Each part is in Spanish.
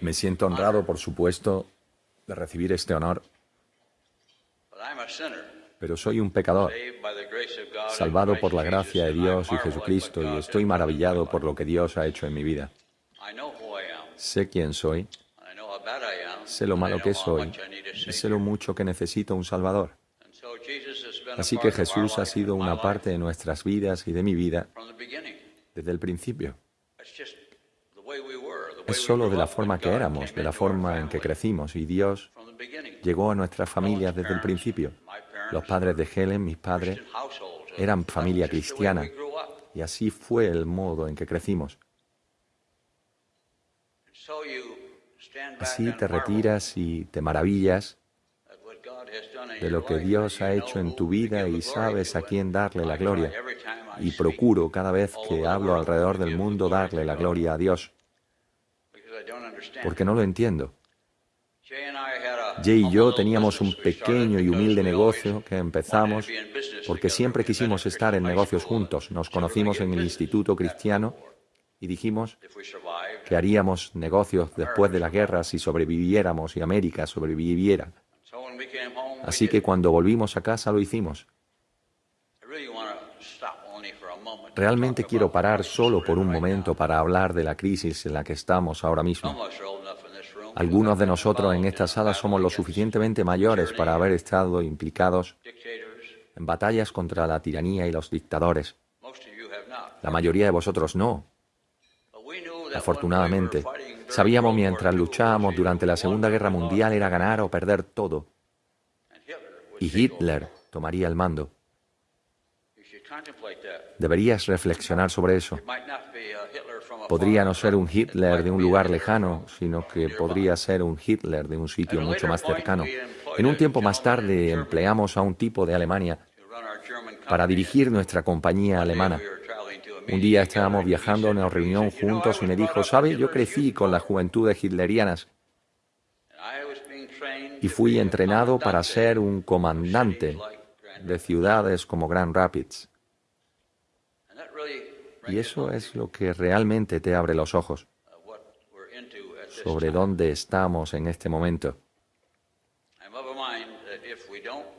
Me siento honrado, por supuesto, de recibir este honor, pero soy un pecador, salvado por la gracia de Dios y Jesucristo, y estoy maravillado por lo que Dios ha hecho en mi vida. Sé quién soy, sé lo malo que soy, y sé lo mucho que necesito un Salvador. Así que Jesús ha sido una parte de nuestras vidas y de mi vida desde el principio. Es solo de la forma que éramos, de la forma en que crecimos, y Dios llegó a nuestras familias desde el principio. Los padres de Helen, mis padres, eran familia cristiana, y así fue el modo en que crecimos. Así te retiras y te maravillas de lo que Dios ha hecho en tu vida y sabes a quién darle la gloria. Y procuro cada vez que hablo alrededor del mundo darle la gloria a Dios, porque no lo entiendo. Jay y yo teníamos un pequeño y humilde negocio que empezamos porque siempre quisimos estar en negocios juntos. Nos conocimos en el Instituto Cristiano y dijimos que haríamos negocios después de la guerra si sobreviviéramos y América sobreviviera. Así que cuando volvimos a casa lo hicimos. Realmente quiero parar solo por un momento para hablar de la crisis en la que estamos ahora mismo. Algunos de nosotros en esta sala somos lo suficientemente mayores para haber estado implicados en batallas contra la tiranía y los dictadores. La mayoría de vosotros no. Afortunadamente, sabíamos mientras luchábamos durante la Segunda Guerra Mundial era ganar o perder todo. Y Hitler tomaría el mando. Deberías reflexionar sobre eso. Podría no ser un Hitler de un lugar lejano, sino que podría ser un Hitler de un sitio mucho más cercano. En un tiempo más tarde empleamos a un tipo de Alemania para dirigir nuestra compañía alemana. Un día estábamos viajando a una reunión juntos y me dijo, ¿sabe? Yo crecí con las juventudes hitlerianas y fui entrenado para ser un comandante de ciudades como Grand Rapids. Y eso es lo que realmente te abre los ojos sobre dónde estamos en este momento.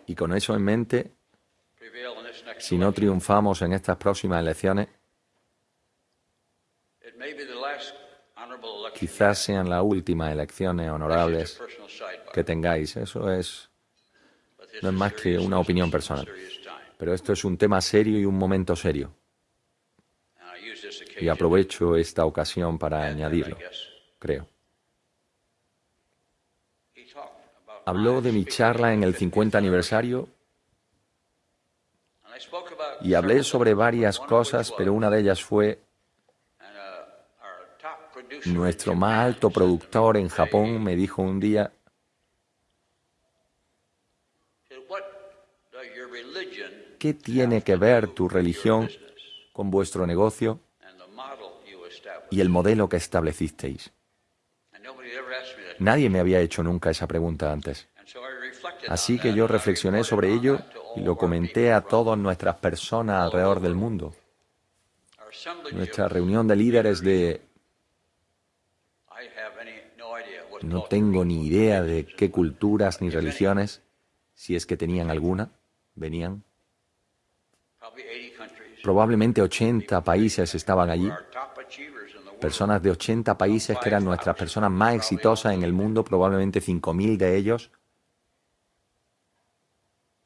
Y con eso en mente, si no triunfamos en estas próximas elecciones, quizás sean las últimas elecciones honorables que tengáis. Eso es no es más que una opinión personal. Pero esto es un tema serio y un momento serio. Y aprovecho esta ocasión para añadirlo, creo. Habló de mi charla en el 50 aniversario y hablé sobre varias cosas, pero una de ellas fue nuestro más alto productor en Japón me dijo un día, ¿qué tiene que ver tu religión con vuestro negocio y el modelo que establecisteis? Nadie me había hecho nunca esa pregunta antes. Así que yo reflexioné sobre ello y lo comenté a todas nuestras personas alrededor del mundo. Nuestra reunión de líderes de no tengo ni idea de qué culturas ni religiones, si es que tenían alguna, venían. Probablemente 80 países estaban allí. Personas de 80 países que eran nuestras personas más exitosas en el mundo, probablemente 5.000 de ellos.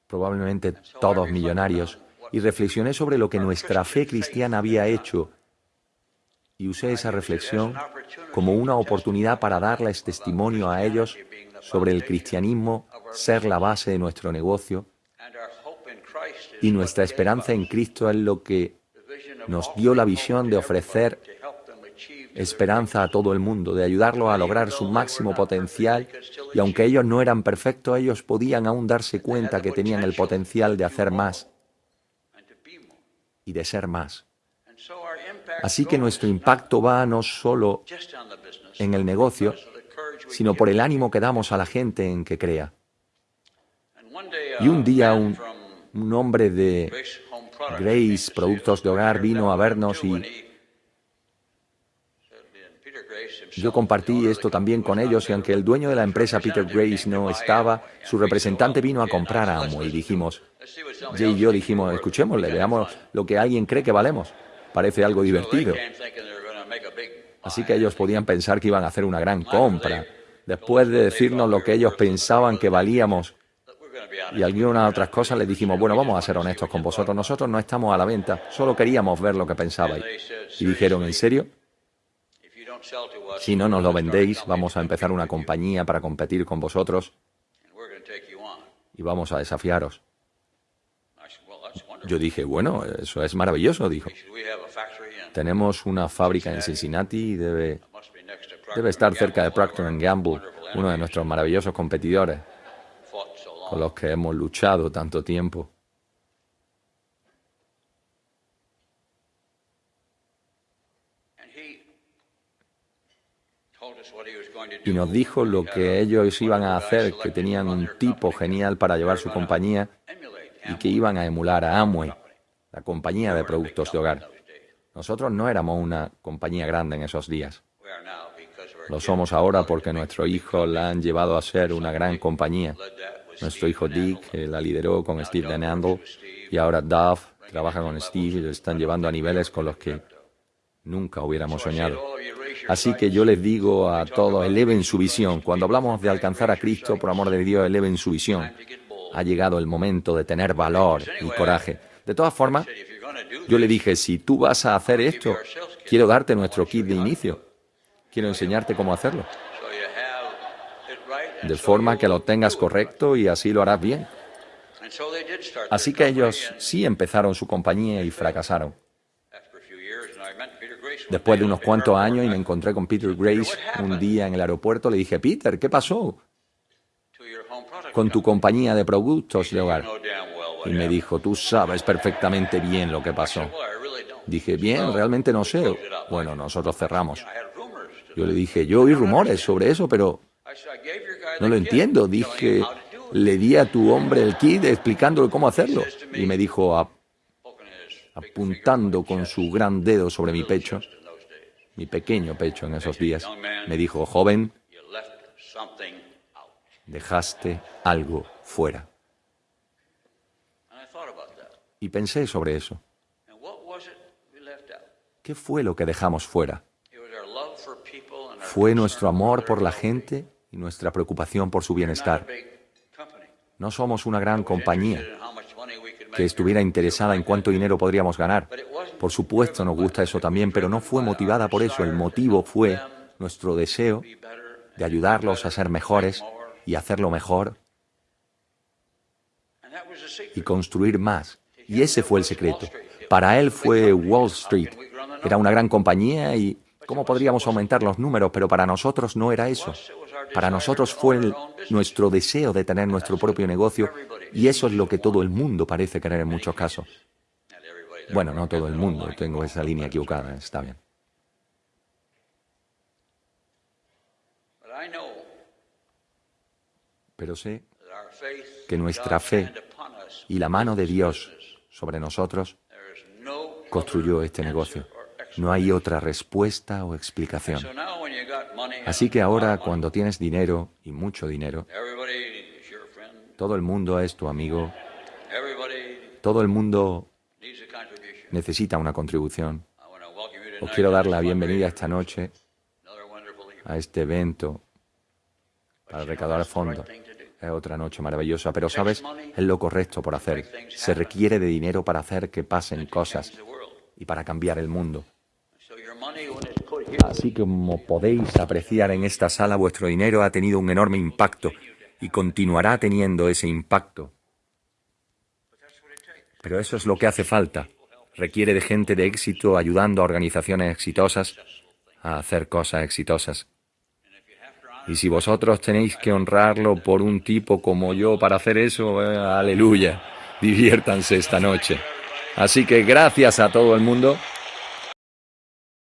Probablemente todos millonarios. Y reflexioné sobre lo que nuestra fe cristiana había hecho y usé esa reflexión como una oportunidad para darles testimonio a ellos sobre el cristianismo ser la base de nuestro negocio y nuestra esperanza en Cristo es lo que nos dio la visión de ofrecer esperanza a todo el mundo, de ayudarlos a lograr su máximo potencial y aunque ellos no eran perfectos, ellos podían aún darse cuenta que tenían el potencial de hacer más y de ser más. Así que nuestro impacto va no solo en el negocio, sino por el ánimo que damos a la gente en que crea. Y un día un, hombre de Grace Productos de Hogar vino a vernos y Yo compartí esto también con ellos y aunque el dueño de la empresa, Peter Grace, no estaba, su representante vino a comprar a Amo y dijimos, Jay y yo dijimos, escuchémosle, veamos lo que alguien cree que valemos. Parece algo divertido. Así que ellos podían pensar que iban a hacer una gran compra. Después de decirnos lo que ellos pensaban que valíamos y algunas otras cosas, les dijimos, bueno, vamos a ser honestos con vosotros, nosotros no estamos a la venta, solo queríamos ver lo que pensabais. Y dijeron, ¿en serio? Si no nos lo vendéis, vamos a empezar una compañía para competir con vosotros y vamos a desafiaros. Yo dije, bueno, eso es maravilloso, dijo. Tenemos una fábrica en Cincinnati y debe, debe estar cerca de Procter Gamble, uno de nuestros maravillosos competidores con los que hemos luchado tanto tiempo. Y nos dijo lo que ellos iban a hacer, que tenían un tipo genial para llevar su compañía y que iban a emular a Amway, la compañía de productos de hogar. Nosotros no éramos una compañía grande en esos días. Lo somos ahora porque nuestro hijo la han llevado a ser una gran compañía. Nuestro hijo Dick la lideró con Steve Denandle y ahora Duff trabaja con Steve y lo están llevando a niveles con los que nunca hubiéramos soñado. Así que yo les digo a todos, eleven su visión. Cuando hablamos de alcanzar a Cristo, por amor de Dios, eleven su visión. Ha llegado el momento de tener valor y coraje. De todas formas, yo le dije, si tú vas a hacer esto, quiero darte nuestro kit de inicio. Quiero enseñarte cómo hacerlo. De forma que lo tengas correcto y así lo harás bien. Así que ellos sí empezaron su compañía y fracasaron. Después de unos cuantos años y me encontré con Peter Grace un día en el aeropuerto, le dije, Peter, ¿qué pasó con tu compañía de productos de hogar? Y me dijo, tú sabes perfectamente bien lo que pasó. Dije, bien, realmente no sé. Bueno, nosotros cerramos. Yo le dije, yo oí rumores sobre eso, pero no lo entiendo. Dije, le di a tu hombre el kit explicándole cómo hacerlo. Y me dijo, apuntando con su gran dedo sobre mi pecho, mi pequeño pecho en esos días, me dijo, joven, dejaste algo fuera. Y pensé sobre eso. ¿Qué fue lo que dejamos fuera? Fue nuestro amor por la gente y nuestra preocupación por su bienestar. No somos una gran compañía que estuviera interesada en cuánto dinero podríamos ganar. Por supuesto nos gusta eso también, pero no fue motivada por eso. El motivo fue nuestro deseo de ayudarlos a ser mejores y hacerlo mejor y construir más. Y ese fue el secreto. Para él fue Wall Street. Era una gran compañía y cómo podríamos aumentar los números, pero para nosotros no era eso. Para nosotros fue nuestro deseo de tener nuestro propio negocio y eso es lo que todo el mundo parece querer en muchos casos. Bueno, no todo el mundo, tengo esa línea equivocada, está bien. Pero sé que nuestra fe y la mano de Dios sobre nosotros construyó este negocio. No hay otra respuesta o explicación. Así que ahora cuando tienes dinero y mucho dinero, todo el mundo es tu amigo, todo el mundo necesita una contribución. Os quiero dar la bienvenida esta noche a este evento para recaudar fondos. Es otra noche maravillosa, pero sabes, es lo correcto por hacer. Se requiere de dinero para hacer que pasen cosas y para cambiar el mundo. Así como podéis apreciar en esta sala, vuestro dinero ha tenido un enorme impacto y continuará teniendo ese impacto. Pero eso es lo que hace falta. Requiere de gente de éxito ayudando a organizaciones exitosas a hacer cosas exitosas. Y si vosotros tenéis que honrarlo por un tipo como yo para hacer eso, eh, aleluya, diviértanse esta noche. Así que gracias a todo el mundo.